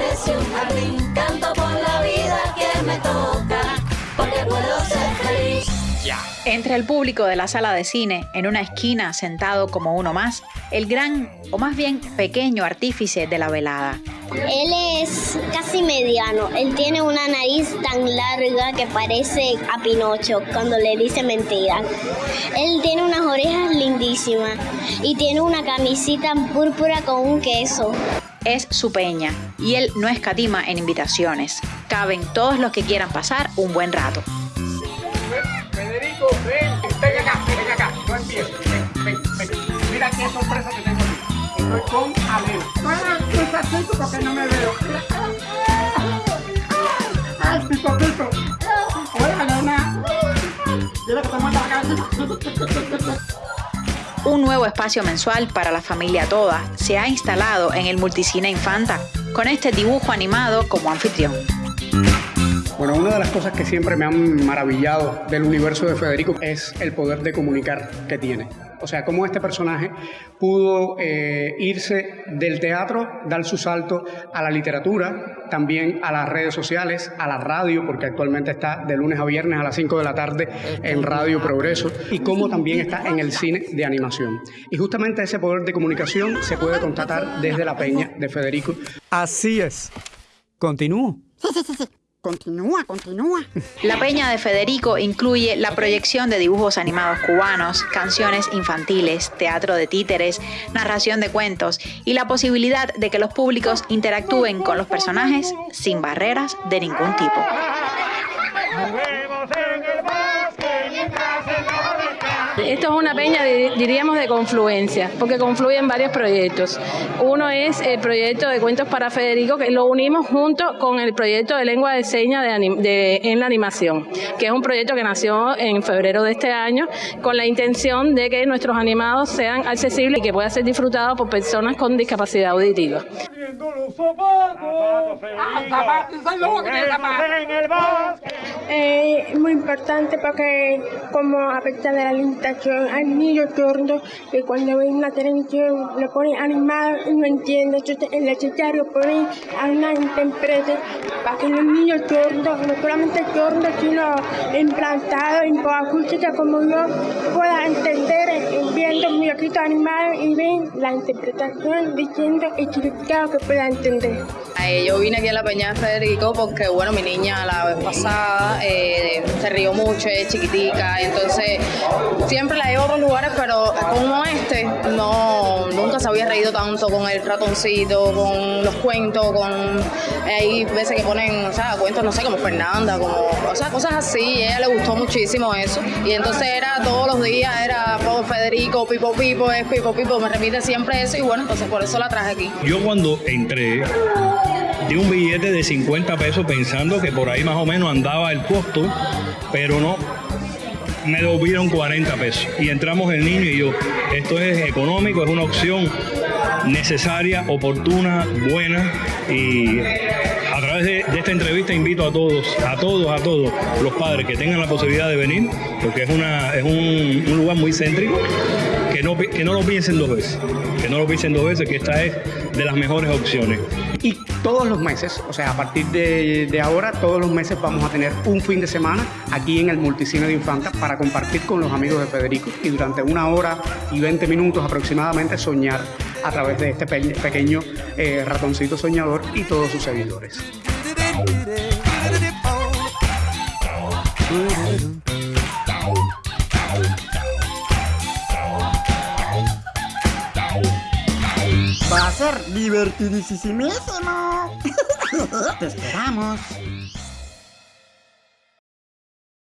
parece un jardín. Canto por la vida que me toca, porque puedo ser feliz. Entre el público de la sala de cine, en una esquina sentado como uno más, el gran, o más bien pequeño artífice de la velada. Él es casi mediano. Él tiene una nariz tan larga que parece a Pinocho cuando le dice mentiras. Él tiene unas orejas lindísimas y tiene una camisita púrpura con un queso. Es su peña y él no escatima en invitaciones. Caben todos los que quieran pasar un buen rato. Federico, ven, ven acá, ven acá, no empieces, ven, ven, ven. Mira qué sorpresa que tengo aquí. Estoy con Alena. Ah, despacito porque no me veo. Ay, pito, pito. Hola, Alena. ¿Quieres que te muestre la cara? Un nuevo espacio mensual para la familia toda se ha instalado en el Multicine Infanta, con este dibujo animado como anfitrión. Bueno, una de las cosas que siempre me han maravillado del universo de Federico es el poder de comunicar que tiene. O sea, cómo este personaje pudo eh, irse del teatro, dar su salto a la literatura, también a las redes sociales, a la radio, porque actualmente está de lunes a viernes a las 5 de la tarde en Radio Progreso, y cómo también está en el cine de animación. Y justamente ese poder de comunicación se puede constatar desde la peña de Federico. Así es. Continúo. Continúa, continúa. La Peña de Federico incluye la proyección de dibujos animados cubanos, canciones infantiles, teatro de títeres, narración de cuentos y la posibilidad de que los públicos interactúen con los personajes sin barreras de ningún tipo. Una peña, di- diríamos, de confluencia, porque confluyen varios proyectos. Uno es el proyecto de Cuentos para Federico, que lo unimos junto con el proyecto de lengua de señas de en la animación, que es un proyecto que nació en febrero de este año con la intención de que nuestros animados sean accesibles y que puedan ser disfrutados por personas con discapacidad auditiva. Es muy importante porque como a pesar de la limitación hay niños sordos que cuando ven la televisión lo ponen animado y no entonces es necesario poner a una intérprete para que los niños sordos, no solamente sordos sino implantados en acústica como yo pueda entender eh, viendo muñequitos animados y ven la interpretación diciendo el que pueda entender. Eh, yo vine aquí a la Peña de Federico porque, bueno, mi niña la vez pasada eh, se rió mucho, es chiquitica, entonces siempre la llevo a otros lugares, pero como este, no, nunca se había reído tanto con el ratoncito, con los cuentos, con... hay veces que ponen, o sea, cuentos, no sé, como Fernanda, como, o sea, cosas así, y ella le gustó muchísimo eso, y entonces era todos los días, era oh, Federico, Pipo Pipo, es Pipo Pipo, me repite siempre eso, y bueno, entonces por eso la traje aquí. Yo cuando entré di un billete de 50 pesos pensando que por ahí más o menos andaba el costo, pero no. Me devolvieron 40 pesos. Y entramos el niño y yo, esto es económico, es una opción necesaria, oportuna, buena y a través de, esta entrevista invito a todos, a todos, a todos los padres que tengan la posibilidad de venir, porque es, una, es un lugar muy céntrico, que no, que no lo piensen dos veces, que no lo piensen dos veces, que esta es de las mejores opciones. Y todos los meses, o sea, a partir de, ahora, todos los meses vamos a tener un fin de semana aquí en el Multicine de Infanta para compartir con los amigos de Federico y durante una hora y 20 minutos aproximadamente soñar a través de este pe- pequeño eh, ratoncito soñador y todos sus seguidores. Va a ser divertidísimo. Te esperamos.